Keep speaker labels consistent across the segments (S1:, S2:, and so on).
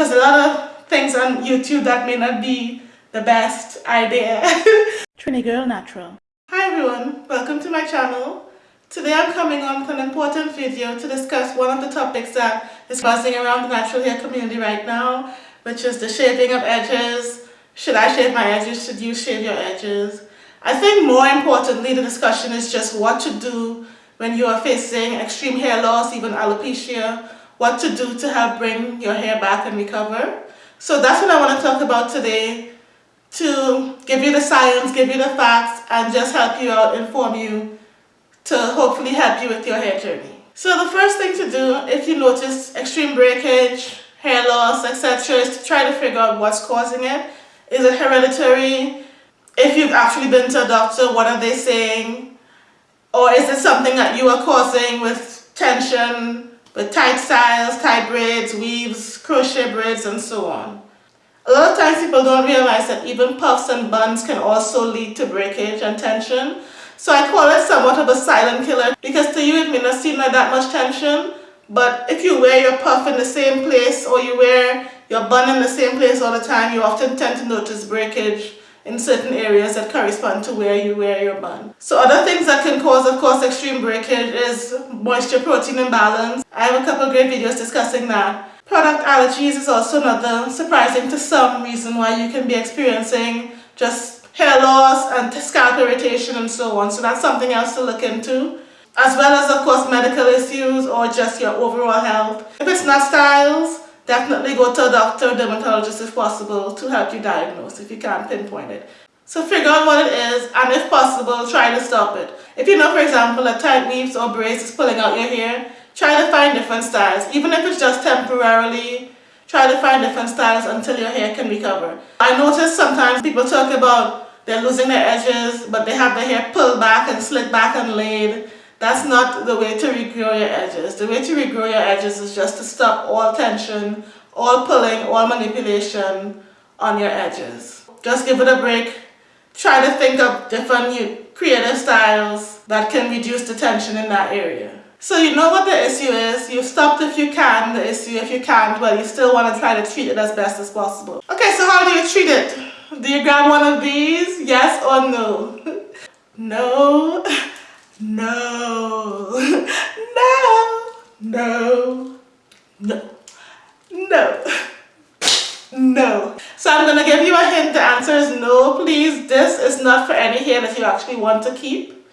S1: because a lot of things on YouTube that may not be the best idea.
S2: Trini Girl Natural.
S1: Hi everyone, welcome to my channel. Today I'm coming on with an important video to discuss one of the topics that is buzzing around the natural hair community right now, which is the shaving of edges. Should I shave my edges? Should you shave your edges? I think more importantly, the discussion is just what to do when you are facing extreme hair loss, even alopecia, what to do to help bring your hair back and recover. So that's what I want to talk about today to give you the science, give you the facts, and just help you out, inform you to hopefully help you with your hair journey. So the first thing to do if you notice extreme breakage, hair loss, etc. is to try to figure out what's causing it. Is it hereditary? If you've actually been to a doctor, what are they saying? Or is it something that you are causing with tension, with tight styles, tight braids, weaves, crochet braids, and so on? A lot of times people don't realize that even puffs and buns can also lead to breakage and tension. So I call it somewhat of a silent killer because to you it may not seem like that much tension, but if you wear your puff in the same place or you wear your bun in the same place all the time, you often tend to notice breakage in certain areas that correspond to where you wear your bun. So other things that can cause, of course, extreme breakage is moisture protein imbalance. I have a couple great videos discussing that. Product allergies is also another surprising to some reason why you can be experiencing just hair loss and scalp irritation and so on. So that's something else to look into. As well as, of course, medical issues or just your overall health. If it's not styles, definitely go to a doctor, dermatologist if possible to help you diagnose if you can't pinpoint it. So figure out what it is and if possible try to stop it. If you know for example a tight weaves or braids is pulling out your hair, try to find different styles. Even if it's just temporarily, try to find different styles until your hair can recover. I notice sometimes people talk about they're losing their edges but they have their hair pulled back and slicked back and laid. That's not the way to regrow your edges. The way to regrow your edges is just to stop all tension, all pulling, all manipulation on your edges. Just give it a break. Try to think of different new creative styles that can reduce the tension in that area. So you know what the issue is. You've stopped if you can the issue. If you can't, well, you still want to try to treat it as best as possible. Okay, so how do you treat it? Do you grab one of these? Yes or no? no. No, no, no, no, no, no. So I'm to give you a hint. The answer is no, please. This is not for any hair that you actually want to keep.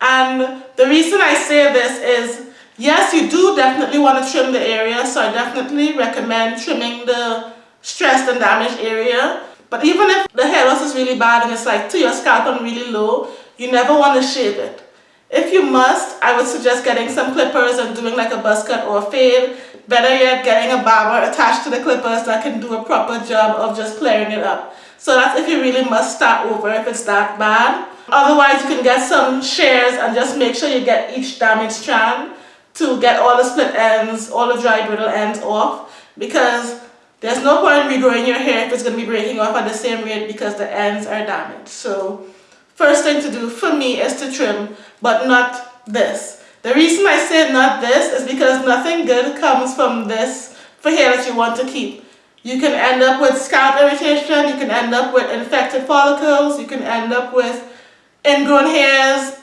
S1: And the reason I say this is, yes, you do definitely want to trim the area. So I definitely recommend trimming the stressed and damaged area. But even if the hair loss is really bad and it's like to your scalp and really low, you never want to shave it. If you must, I would suggest getting some clippers and doing like a buzz cut or a fade. Better yet, getting a barber attached to the clippers that can do a proper job of just clearing it up. So that's if you really must start over if it's that bad. Otherwise, you can get some shears and just make sure you get each damaged strand to get all the split ends, all the dry brittle ends off because there's no point in regrowing your hair if it's going to be breaking off at the same rate because the ends are damaged. So First thing to do for me is to trim, but not this. The reason I say not this is because nothing good comes from this for hair that you want to keep. You can end up with scalp irritation, you can end up with infected follicles, you can end up with ingrown hairs,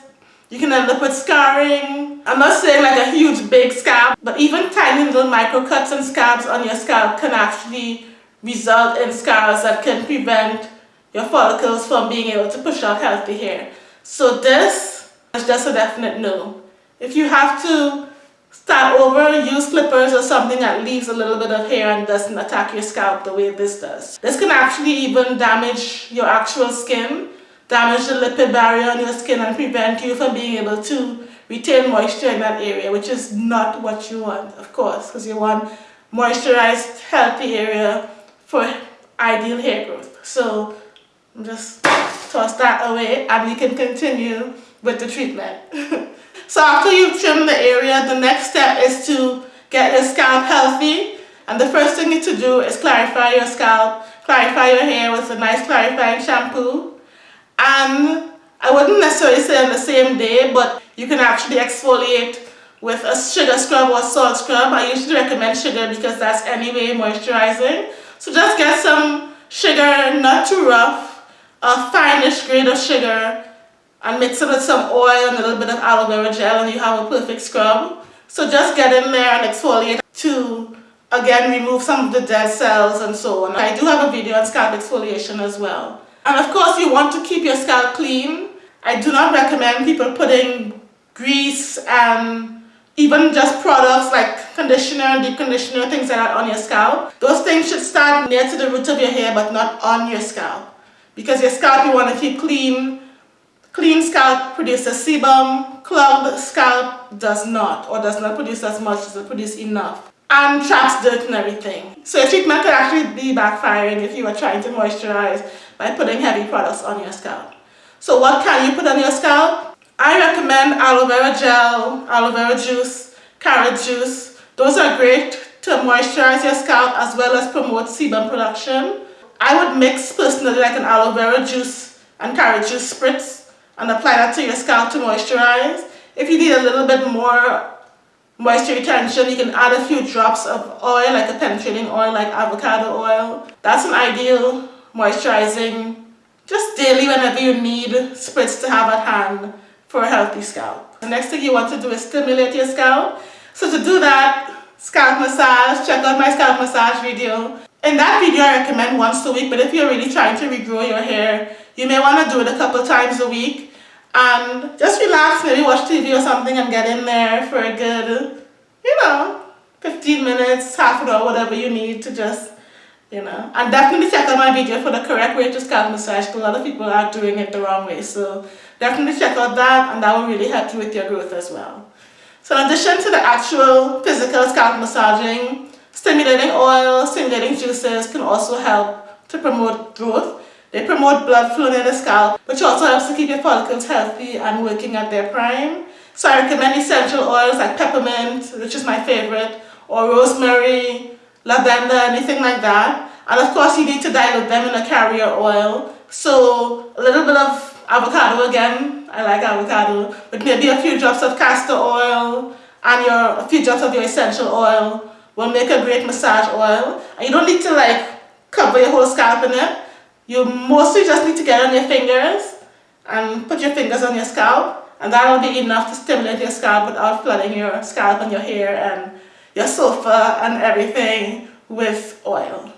S1: you can end up with scarring. I'm not saying like a huge big scalp, but even tiny little micro cuts and scabs on your scalp can actually result in scars that can prevent your follicles from being able to push out healthy hair. So this is just a definite no. If you have to start over, use clippers or something that leaves a little bit of hair and doesn't attack your scalp the way this does. This can actually even damage your actual skin, damage the lipid barrier on your skin and prevent you from being able to retain moisture in that area, which is not what you want, of course, because you want moisturized, healthy area for ideal hair growth. So just toss that away and we can continue with the treatment. so after you've trimmed the area, the next step is to get your scalp healthy. And the first thing you need to do is clarify your scalp, clarify your hair with a nice clarifying shampoo. And I wouldn't necessarily say on the same day, but you can actually exfoliate with a sugar scrub or salt scrub. I usually recommend sugar because that's anyway moisturizing. So just get some sugar, not too rough, a finest grade of sugar and mix it with some oil and a little bit of aloe vera gel and you have a perfect scrub. So just get in there and exfoliate to again remove some of the dead cells and so on. I do have a video on scalp exfoliation as well. And of course you want to keep your scalp clean. I do not recommend people putting grease and even just products like conditioner, and deep conditioner, things like that on your scalp. Those things should start near to the root of your hair but not on your scalp. Because your scalp you want to keep clean. Clean scalp produces sebum, clogged scalp does not or does not produce as much, does not produce enough and traps dirt and everything. So your treatment could actually be backfiring if you are trying to moisturize by putting heavy products on your scalp. So what can you put on your scalp? I recommend aloe vera gel, aloe vera juice, carrot juice. Those are great to moisturize your scalp as well as promote sebum production. I would mix personally like an aloe vera juice and carrot juice spritz and apply that to your scalp to moisturize. If you need a little bit more moisture retention, you can add a few drops of oil like a penetrating oil like avocado oil. That's an ideal moisturizing just daily whenever you need spritz to have at hand for a healthy scalp. The next thing you want to do is stimulate your scalp. So to do that, scalp massage, check out my scalp massage video. In that video I recommend once a week, but if you're really trying to regrow your hair, you may want to do it a couple times a week. And just relax, maybe watch TV or something and get in there for a good, you know, 15 minutes, half an hour, whatever you need to just you know and definitely check out my video for the correct way to scalp massage because a lot of people are doing it the wrong way so definitely check out that and that will really help you with your growth as well so in addition to the actual physical scalp massaging stimulating oil stimulating juices can also help to promote growth they promote blood flow in the scalp which also helps to keep your follicles healthy and working at their prime so I recommend essential oils like peppermint which is my favorite or rosemary lavender, anything like that. And of course you need to dilute them in a carrier oil. So a little bit of avocado again, I like avocado, but maybe a few drops of castor oil and your a few drops of your essential oil will make a great massage oil. And you don't need to like cover your whole scalp in it. You mostly just need to get on your fingers and put your fingers on your scalp and that'll be enough to stimulate your scalp without flooding your scalp and your hair and your sofa and everything with oil.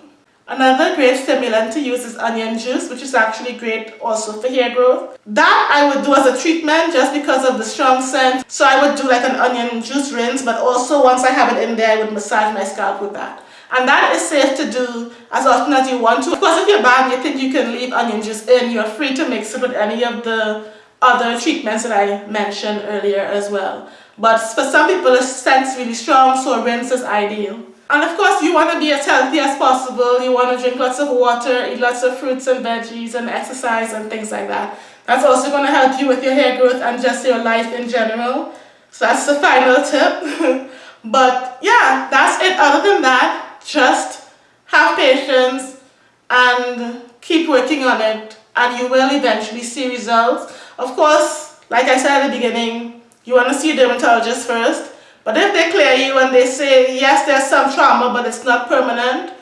S1: Another great stimulant to use is onion juice, which is actually great also for hair growth. That I would do as a treatment just because of the strong scent. So I would do like an onion juice rinse, but also once I have it in there, I would massage my scalp with that. And that is safe to do as often as you want to. Of course, if you're bad you think you can leave onion juice in, you're free to mix it with any of the other treatments that I mentioned earlier as well. But for some people, the scent's really strong, so a rinse is ideal. And of course, you want to be as healthy as possible. You want to drink lots of water, eat lots of fruits and veggies, and exercise and things like that. That's also going to help you with your hair growth and just your life in general. So that's the final tip. but yeah, that's it. Other than that, just have patience and keep working on it and you will eventually see results. Of course, like I said at the beginning, you want to see a dermatologist first. But if they clear you and they say, yes, there's some trauma, but it's not permanent,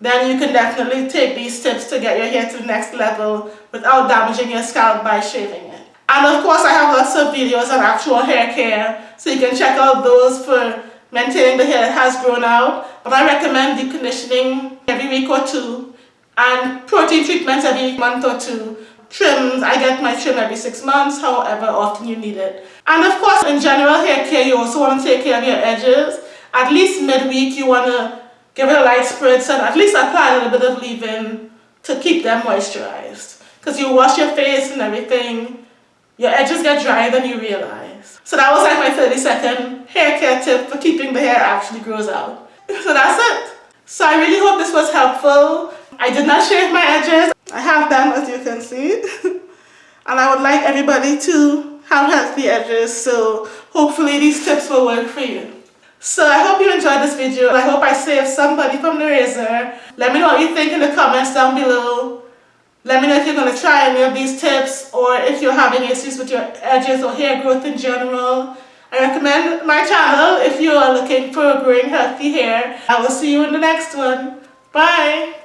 S1: then you can definitely take these tips to get your hair to the next level without damaging your scalp by shaving it. And of course, I have lots of videos on actual hair care, so you can check out those for maintaining the hair that has grown out. But I recommend deep conditioning every week or two and protein treatments every month or two trims, I get my trim every six months, however often you need it. And of course, in general hair care, you also want to take care of your edges. At least midweek, you want to give it a light spritz and at least apply a little bit of leave-in to keep them moisturized. Because you wash your face and everything, your edges get drier than you realize. So that was like my 30 second hair care tip for keeping the hair actually grows out. So that's it. So I really hope this was helpful. I did not shave my edges. I have them as you can see. and I would like everybody to have healthy edges so hopefully these tips will work for you. So I hope you enjoyed this video. I hope I saved somebody from the razor. Let me know what you think in the comments down below. Let me know if you're going to try any of these tips or if you're having issues with your edges or hair growth in general. I recommend my channel if you are looking for growing healthy hair. I will see you in the next one. Bye!